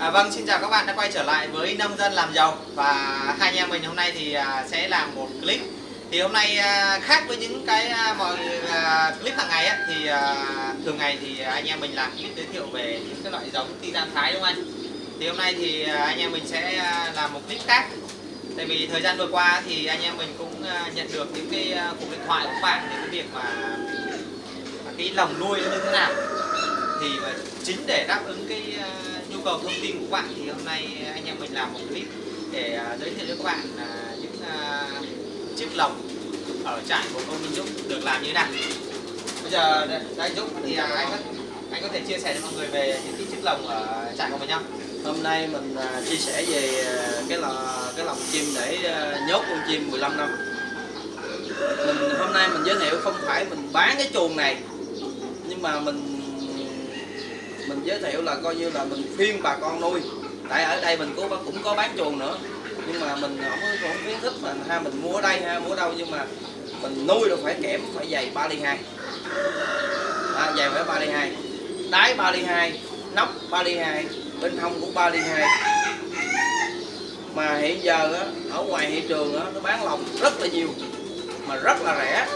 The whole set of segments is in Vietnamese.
À, vâng, xin chào các bạn đã quay trở lại với Nông dân làm giàu. Và hai anh em mình hôm nay thì à, sẽ làm một clip. Thì hôm nay à, khác với những cái à, mọi à, clip hàng ngày á, thì à, thường ngày thì anh em mình làm clip giới thiệu về những cái loại giống titan thái đúng không anh? Thì hôm nay thì à, anh em mình sẽ à, làm một clip khác. Tại vì thời gian vừa qua thì anh em mình cũng à, nhận được những cái à, cuộc điện thoại của các bạn về cái việc mà à, cái lồng nuôi nó như thế nào thì ờ, chính để đáp ứng cái uh, nhu cầu thông tin của bạn thì hôm nay anh em mình làm một clip để uh, giới thiệu với các bạn uh, những uh, chiếc lồng ở trại của ông Minh Dũng được làm như thế nào bây giờ đây, Dũng thì uh, anh có anh có thể chia sẻ cho mọi người về những cái chiếc lồng ở trại của mình không Hôm nay mình chia sẻ về cái lò cái lồng chim để nhốt con chim 15 năm. Mình hôm nay mình giới thiệu không phải mình bán cái chuồng này nhưng mà mình mình giới thiệu là coi như là mình khuyên bà con nuôi. Tại ở đây mình cũng cũng có bán chuồng nữa. Nhưng mà mình không không khuyến khích mà ha mình mua ở đây ha mua ở đâu. Nhưng mà mình nuôi được phải kẽm phải dày 3 ly 2 à, dày phải 3 ly 2 đáy 3 ly 2 nóc 3 ly 2 bên hông cũng 3 ly 2 mà hiện giờ á, ở ngoài thị trường á, nó bán lòng rất là nhiều mà rất là rẻ.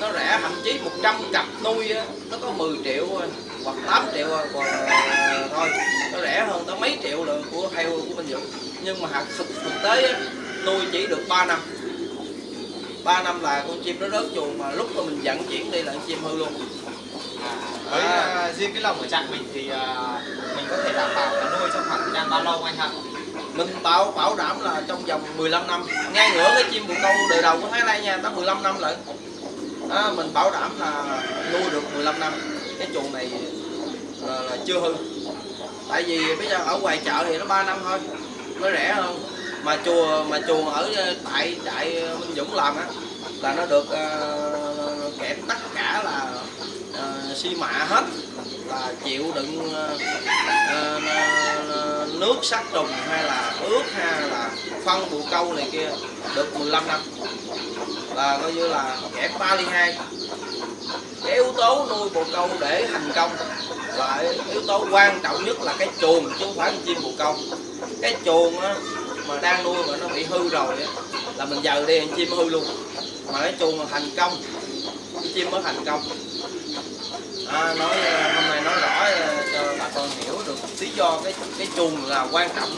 Nó rẻ thậm chí 100 cặp nuôi á, nó có 10 triệu thôi, hoặc 8 triệu còn à, thôi nó rẻ hơn tới mấy triệu lượng của heo của Minh Dũng. Nhưng mà hạt thực, thực tế nuôi chỉ được 3 năm. 3 năm là con chim nó rớt chuồng mà lúc mà mình vận chuyển đi là con chim hư luôn. À, với À. uh, riêng cái lồng ở trại mình thì uh, mình có thể đảm bảo là nuôi trong khoảng thời gian bao lâu anh hả mình bảo bảo đảm là trong vòng 15 năm. Ngay ngửa cái chim bồ câu đời đầu của Thái Lan nha tới 15 năm lận. Đó, mình bảo đảm là nuôi được 15 năm cái chuồng này là, là chưa hư. Tại vì bây giờ ở ngoài chợ thì nó 3 năm thôi nó rẻ hơn. Mà chùa mà chuồng ở ờ, tại trại Minh Dũng làm á là nó được uh, kẹp tất cả là uh, xi mạ hết. Là chịu đựng uh, uh, ờ, nước sát trùng hay là ướt hay là phân bù câu này kia được 15 năm. Là coi như là kẹp 3 ly 2 cái yếu tố nuôi bồ câu để thành công. Là yếu tố quan trọng nhất là cái chuồng chứ không phải con chim bồ câu. Cái chuồng á, mà đang nuôi mà nó bị hư rồi á, là mình giờ đi chim hư luôn. Mà cái chuồng mà thành công cái chim mới thành công. À, nói à, hôm nay nói rõ à, cho bà con hiểu được lý do cái cái chuồng là quan trọng.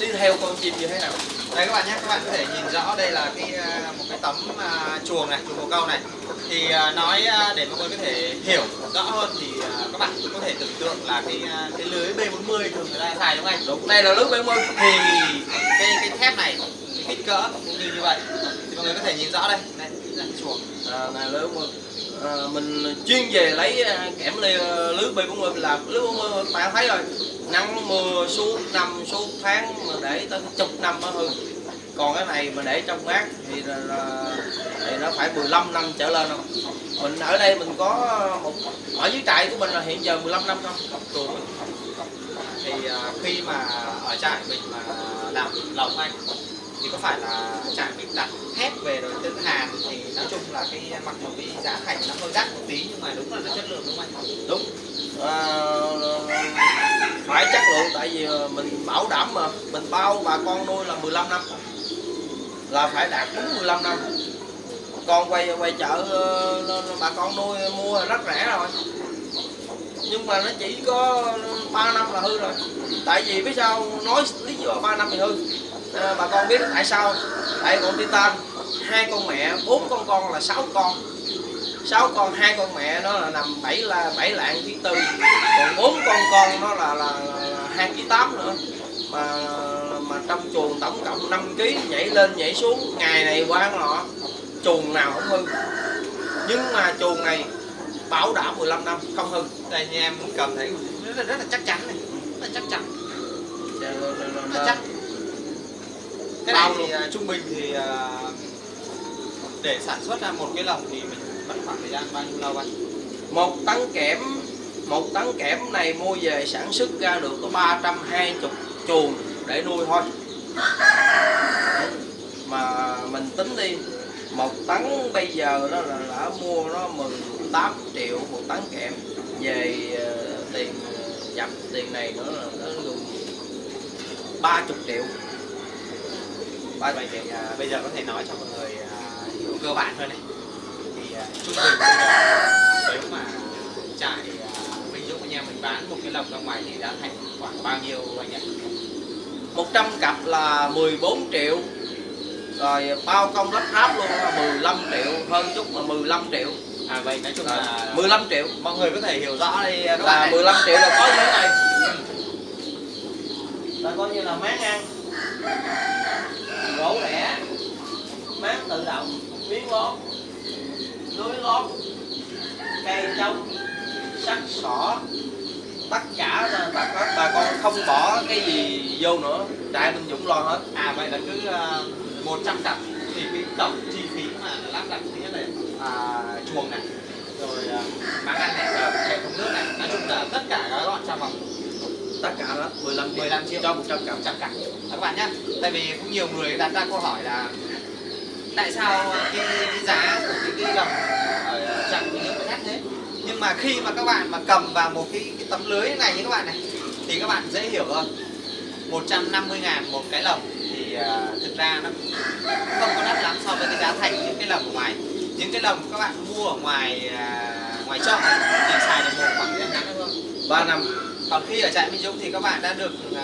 Tiếp theo con chim như thế nào? Đây các bạn nhé các bạn có thể nhìn rõ đây là cái à, một cái tấm chuồng này chuồng bồ câu này. Thì à, nói à, để mọi người có thể hiểu rõ hơn thì à, các bạn có thể tưởng tượng là cái cái lưới B40 thường người ta xài đúng không anh? Đúng đây là lưới 70 thì cái cái thép này cái kích cỡ cũng như như vậy. Thì mọi người có thể nhìn rõ đây. Đây là chuồng. À, này lưới 70 à, mình chuyên về lấy kẽm lê lưới B40 làm lưới 40 bạn thấy rồi. Nắng mưa suốt năm suốt tháng mà để tới chục năm mới hư còn cái này mà để trong mát thì là, là thì nó phải 15 năm trở lên không? Mình ở đây mình có một ở dưới trại của mình là hiện giờ 15 năm không thì à, khi mà ở trại mình mà làm lồng anh thì có phải là trại mình đặt thép về rồi tự hàn thì nói chung là cái mặc dù cái giá thành nó hơi đắt một tí nhưng mà đúng là nó chất lượng đúng không anh? Đúng. À, phải chất lượng tại vì ờ, mình bảo đảm mà mình bao bà con nuôi là 15 năm. Là phải đạt đúng 15 năm. Con quay quay chợ ờ, bà con nuôi mua là rất rẻ rồi. Nhưng mà nó chỉ có 3 năm là hư rồi. Tại vì biết sao nói lý do 3 năm thì hư. À, bà con biết tại sao. Tại con titan hai con mẹ bốn con con là sáu con sáu con hai con mẹ nó là nằm bảy là bảy lạng ký tư. Còn bốn con con nó là là, hai ký tám nữa. Mà mà trong chuồng tổng cộng 5 ký nhảy lên nhảy xuống. Ngày này qua nọ chuồng nào không hư. Nhưng mà chuồng này bảo đảm 15 năm không hư. Đây như em cầm thấy rất là, rất là chắc chắn này. Rất là chắc chắn. Dạ, rất là chắc. Cái này thì à, trung bình thì à, để sản xuất ra một cái lồng thì mình khoảng thời gian bao nhiêu lâu anh? Một tấn kẽm một tấn kẽm này mua về sản xuất ra được có 320 chuồng để nuôi thôi. Mà mình tính đi một tấn bây giờ đó là đã mua nó 18 triệu một tấn kẽm. Về ờ, tiền ờ, nhập tiền này nữa là nó gần 30 triệu. 30 triệu. À, bây giờ có thể nói cho mọi người à, hiểu cơ bản hơn này thì à, bây giờ nếu mà trại à, Minh Dũng anh em mình bán một cái lồng ra ngoài thì đã thành khoảng bao nhiêu anh nhỉ 100 cặp là 14 triệu. Rồi bao công lắp ráp luôn là 15 triệu hơn chút mà 15 triệu. À vậy nói chung à, là 15 triệu. Mọi người có thể hiểu rõ đây bạn là này. 15 triệu là có như thế này là coi như là máng ăn gỗ rẻ máng tự động miếng lót lưới lót cây trống sắt sỏ. Tất cả là bà, các bà con không bỏ cái gì vô nữa. Trại Minh Dũng lo hết. À vậy là cứ uh, 100 cặp thì cái tổng chi phí mà lắp đặt thứ là à, chuồng này rồi à, máng ăn này rồi hệ thống nước này. Nói chung là tất cả gói gọn trong vòng tất cả đó 15 triệu, 15 triệu. cho 100 cặp. 100 cặp. Các bạn nhé tại vì cũng nhiều người đặt ra câu hỏi là tại sao cái, cái giá của cái, cái lồng ở trạm cái nước đắt thế nhưng mà khi mà các bạn mà cầm vào một cái, cái tấm lưới này như các bạn này thì các bạn dễ hiểu hơn. 150 ngàn một cái lồng thì uh, thực ra nó không có đắt lắm so với cái giá thành những cái lồng ở ngoài. Những cái lồng các bạn mua ở ngoài uh, ngoài chợ thì xài được một khoảng thời ngắn thôi 3 năm. Còn khi ở trại Minh Dũng thì các bạn đã được uh,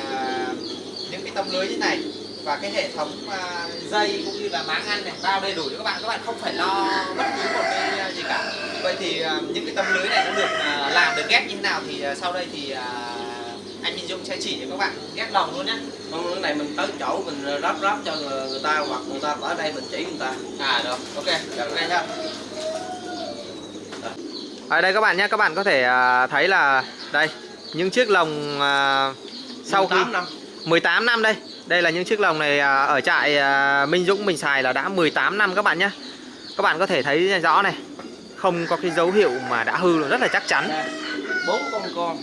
những cái tấm lưới như này và cái hệ thống à, dây cũng như là máng ăn này bao đầy đủ cho các bạn. Các bạn không phải lo bất cứ một cái à, gì cả. Vậy thì à, những cái tấm lưới này nó được làm được ghép như thế nào thì sau đây thì anh Minh Dũng sẽ chỉ cho các bạn ghép lồng luôn nhé Không, cái này mình tới chỗ mình ráp ráp cho người, người ta hoặc người ta ở đây mình chỉ người ta. À được ok được đây nhá. Ở đây các bạn nhé các bạn có thể thấy là đây những chiếc lồng sau khi 18 năm. 18 năm đây đây là những chiếc lồng này à, ở trại à, Minh Dũng mình xài là đã 18 năm các bạn nhé các bạn có thể thấy rõ này không có cái dấu hiệu mà đã hư rất là chắc chắn. Bốn con con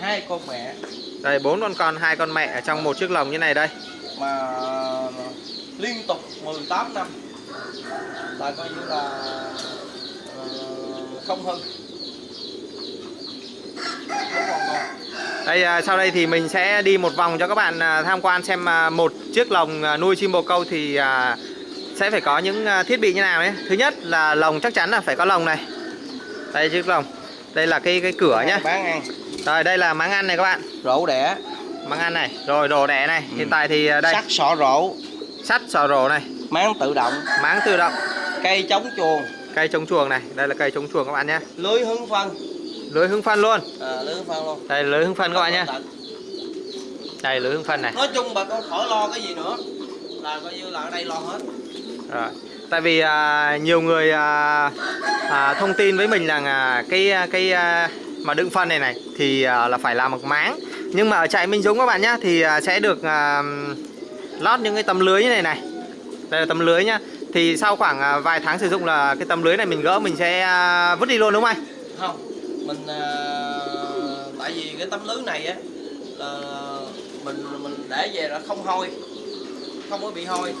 hai con mẹ. Đây bốn con con hai con mẹ ở trong một chiếc lồng như này đây. Mà liên tục 18 năm là coi như là ờ, không hư bốn con con đây à, sau đây thì mình sẽ đi một vòng cho các bạn à, tham quan xem à, một chiếc lồng nuôi chim bồ câu thì sẽ phải có những thiết bị như nào nhé. Thứ nhất là lồng chắc chắn là phải có lồng này. Đây chiếc lồng. Đây là cái cái cửa nhá bán ăn. Rồi đây là máng ăn này các bạn. Rổ đẻ. Máng ăn này. Rồi đồ đẻ này. Hiện tại thì đây. Sắt sọ rổ. Sắt sò rổ này. Máng tự động. Máng tự động. Cây chống chuồng. Cây chống chuồng này. Đây là cây chống chuồng các bạn nhé. Lưới hướng phân lưới hứng phân luôn à, lưới hướng phân luôn đây lưới hứng phân các bạn nhé đây lưới hứng phân này nói chung bà con khỏi lo cái gì nữa là coi như là ở đây lo hết Rồi. Tại vì à, nhiều người à, à, thông tin với mình rằng à, cái cái à, mà đựng phân này này thì à, là phải làm một máng. Nhưng mà ở trại Minh Dũng các bạn nhá thì à, sẽ được à, lót những cái tấm lưới như này này. Đây là tấm lưới nhá. Thì sau khoảng à, vài tháng sử dụng là cái tấm lưới này mình gỡ mình sẽ à, vứt đi luôn đúng không anh? không mình à, tại vì cái tấm lưới này á là mình mình để về là không hôi không có bị hôi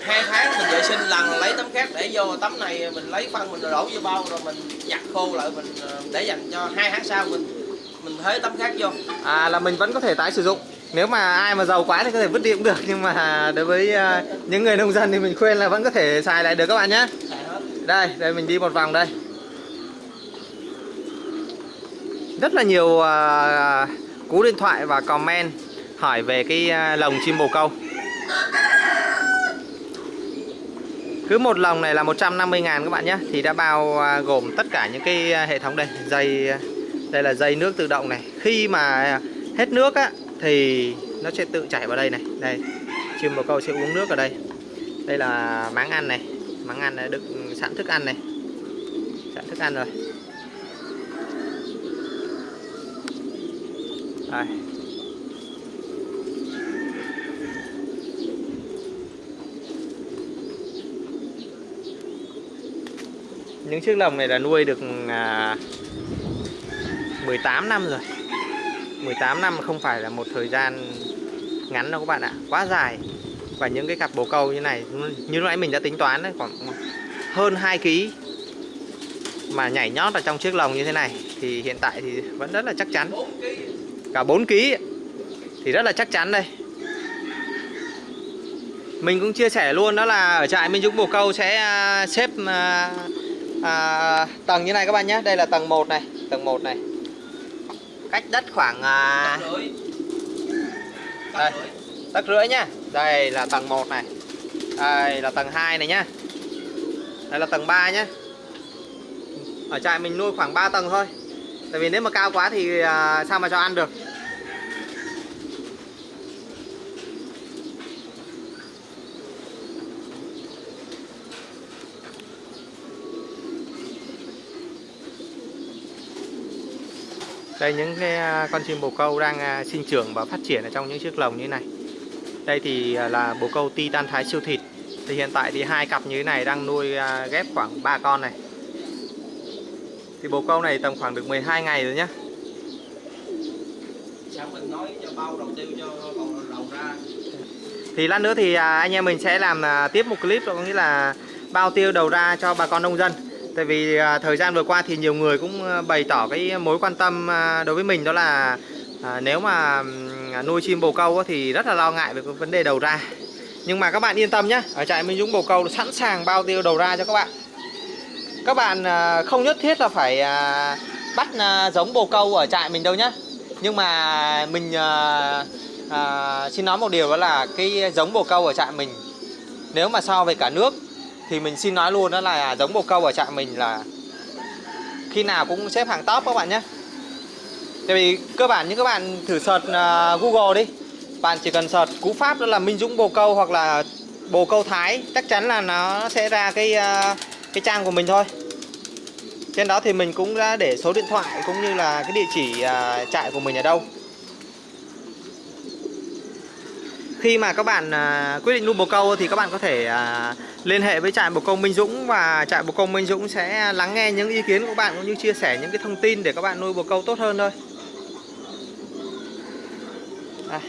hai tháng mình vệ sinh lần lấy tấm khác để vô tấm này mình lấy phân mình đổ vô bao rồi mình giặt khô lại mình à, để dành cho hai tháng sau mình mình thế tấm khác vô À là mình vẫn có thể tái sử dụng. Nếu mà ai mà giàu quá thì có thể vứt đi cũng được nhưng mà đối với à, những người nông dân thì mình khuyên là vẫn có thể xài lại được các bạn nhé. Đây, đây mình đi một vòng đây. Rất là nhiều à, cú điện thoại và comment hỏi về cái à, lồng chim bồ câu. Cứ một lồng này là 150 ngàn các bạn nhé. Thì đã bao à, gồm tất cả những cái hệ thống đây. Dây Đây là dây nước tự động này. Khi mà hết nước á, Thì nó sẽ tự chảy vào đây này. Đây, Chim bồ câu sẽ uống nước ở đây. Đây là máng ăn này. Máng ăn này đựng sẵn thức ăn này. Sẵn thức ăn rồi. Đây. Những chiếc lồng này là nuôi được à, 18 năm rồi. 18 năm không phải là một thời gian ngắn đâu các bạn ạ. Quá dài. Và những cái cặp bồ câu như này Như lúc nãy mình đã tính toán đấy Khoảng hơn 2 kg Mà nhảy nhót ở trong chiếc lồng như thế này Thì hiện tại thì vẫn rất là chắc chắn. Cả 4 kg Thì rất là chắc chắn đây. Mình cũng chia sẻ luôn đó là ở trại Minh Dũng Bồ Câu sẽ à, xếp à, à, tầng như này các bạn nhé. Đây là tầng 1 này tầng 1 này. Cách đất khoảng à, Tấc rưỡi. Tấc Đây. tấc rưỡi nhá. Đây là tầng 1 này. Đây là tầng 2 này nhá. Đây là tầng 3 nhá. Ở trại mình nuôi khoảng 3 tầng thôi tại vì nếu mà cao quá thì à, sao mà cho ăn được? Đây, những cái à, con chim bồ câu đang à, sinh trưởng và phát triển ở trong những chiếc lồng như này. Đây thì là bồ câu titan thái siêu thịt. Thì hiện tại thì hai cặp như thế này đang nuôi ghép khoảng 3 con này thì bồ câu này tầm khoảng được 12 ngày rồi nhá. Thì lát nữa thì à, anh em mình sẽ làm à, tiếp một clip đó có nghĩa là bao tiêu đầu ra cho bà con nông dân. Tại vì à, thời gian vừa qua thì nhiều người cũng bày tỏ cái mối quan tâm đối với mình đó là nếu mà nuôi chim bồ câu thì rất là lo ngại về cái vấn đề đầu ra. Nhưng mà các bạn yên tâm nhé ở trại Minh Dũng bồ câu sẵn sàng bao tiêu đầu ra cho các bạn các bạn à, không nhất thiết là phải à, bắt à, giống bồ câu ở trại mình đâu nhé nhưng mà mình à, xin nói một điều đó là cái giống bồ câu ở trại mình nếu mà so về cả nước thì mình xin nói luôn đó là giống bồ câu ở trại mình là khi nào cũng xếp hàng top các bạn nhé tại vì cơ bản như các bạn thử search Google đi. Bạn chỉ cần search cú pháp đó là Minh Dũng bồ câu hoặc là bồ câu Thái chắc chắn là nó sẽ ra cái uh, cái trang của mình thôi trên đó thì mình cũng đã để số điện thoại cũng như là cái địa chỉ à, trại của mình ở đâu khi mà các bạn à, quyết định nuôi bồ câu thì các bạn có thể à, liên hệ với trại bồ câu Minh Dũng và trại bồ câu Minh Dũng sẽ lắng nghe những ý kiến của các bạn cũng như chia sẻ những cái thông tin để các bạn nuôi bồ câu tốt hơn thôi. À,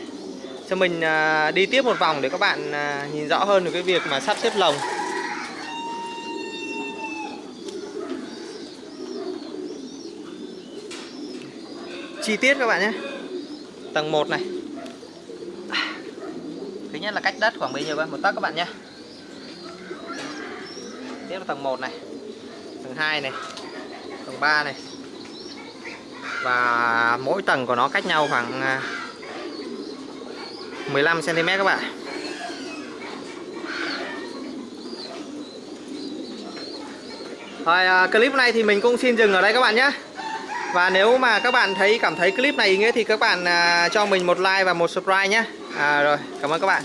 cho mình à, đi tiếp một vòng để các bạn à, nhìn rõ hơn được cái việc mà sắp xếp lồng. Chi tiết các bạn nhé. Tầng 1 này. Thứ nhất là cách đất khoảng bấy nhiêu cơ? Một tấc các bạn nhé. Tiếp là tầng 1 này. Tầng 2 này. Tầng 3 này. Và mỗi tầng của nó cách nhau khoảng à, 15 cm các bạn. Rồi à, clip này thì mình cũng xin dừng ở đây các bạn nhé. Và nếu mà các bạn thấy cảm thấy clip này ý nghĩa thì các bạn à, cho mình một like và một subscribe nhé. À, rồi, cảm ơn các bạn.